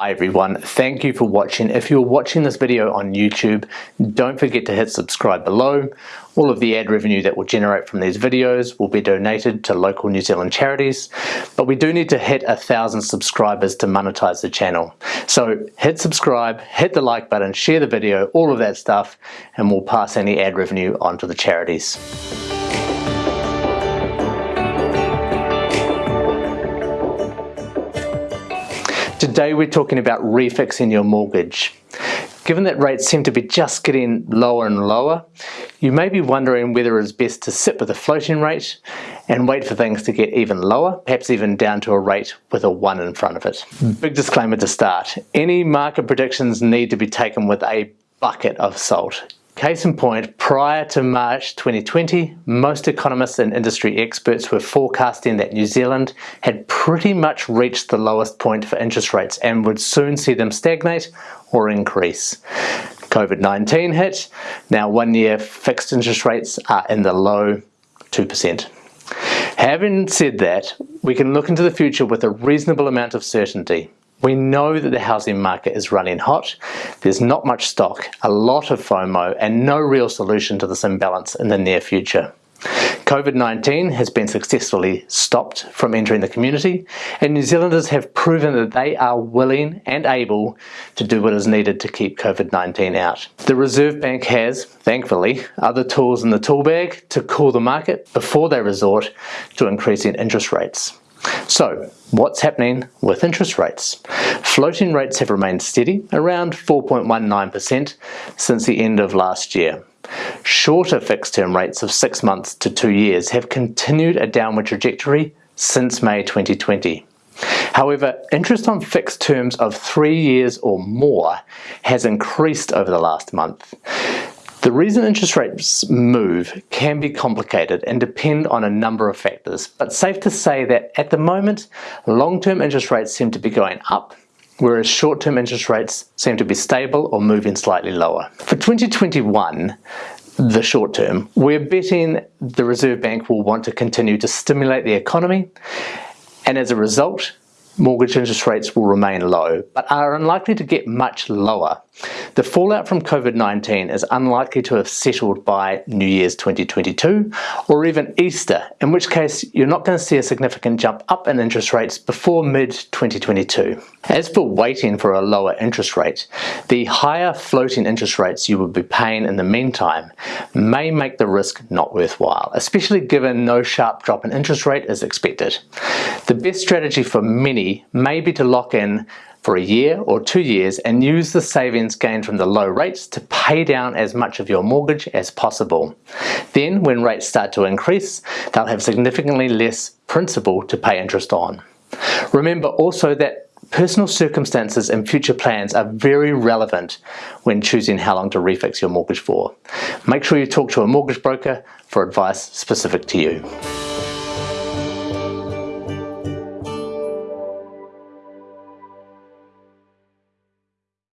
Hi everyone, thank you for watching. If you're watching this video on YouTube, don't forget to hit subscribe below. All of the ad revenue that will generate from these videos will be donated to local New Zealand charities, but we do need to hit a thousand subscribers to monetize the channel. So hit subscribe, hit the like button, share the video, all of that stuff, and we'll pass any ad revenue on to the charities. Today we're talking about refixing your mortgage. Given that rates seem to be just getting lower and lower, you may be wondering whether it's best to sit with a floating rate and wait for things to get even lower, perhaps even down to a rate with a 1 in front of it. Hmm. Big disclaimer to start, any market predictions need to be taken with a bucket of salt. Case in point, prior to March 2020, most economists and industry experts were forecasting that New Zealand had pretty much reached the lowest point for interest rates and would soon see them stagnate or increase. COVID-19 hit, now one year fixed interest rates are in the low 2%. Having said that, we can look into the future with a reasonable amount of certainty. We know that the housing market is running hot. There's not much stock, a lot of FOMO, and no real solution to this imbalance in the near future. COVID-19 has been successfully stopped from entering the community and New Zealanders have proven that they are willing and able to do what is needed to keep COVID-19 out. The Reserve Bank has, thankfully, other tools in the tool bag to cool the market before they resort to increasing interest rates. So what's happening with interest rates? Floating rates have remained steady around 4.19% since the end of last year. Shorter fixed term rates of six months to two years have continued a downward trajectory since May 2020. However, interest on fixed terms of three years or more has increased over the last month. The reason interest rates move can be complicated and depend on a number of factors, but safe to say that at the moment, long-term interest rates seem to be going up, whereas short-term interest rates seem to be stable or moving slightly lower. For 2021, the short term, we're betting the Reserve Bank will want to continue to stimulate the economy, and as a result, mortgage interest rates will remain low, but are unlikely to get much lower. The fallout from COVID-19 is unlikely to have settled by New Year's 2022 or even Easter, in which case you're not going to see a significant jump up in interest rates before mid-2022. As for waiting for a lower interest rate, the higher floating interest rates you would be paying in the meantime may make the risk not worthwhile, especially given no sharp drop in interest rate is expected. The best strategy for many may be to lock in for a year or two years and use the savings gained from the low rates to pay down as much of your mortgage as possible. Then when rates start to increase, they'll have significantly less principal to pay interest on. Remember also that Personal circumstances and future plans are very relevant when choosing how long to refix your mortgage for. Make sure you talk to a mortgage broker for advice specific to you.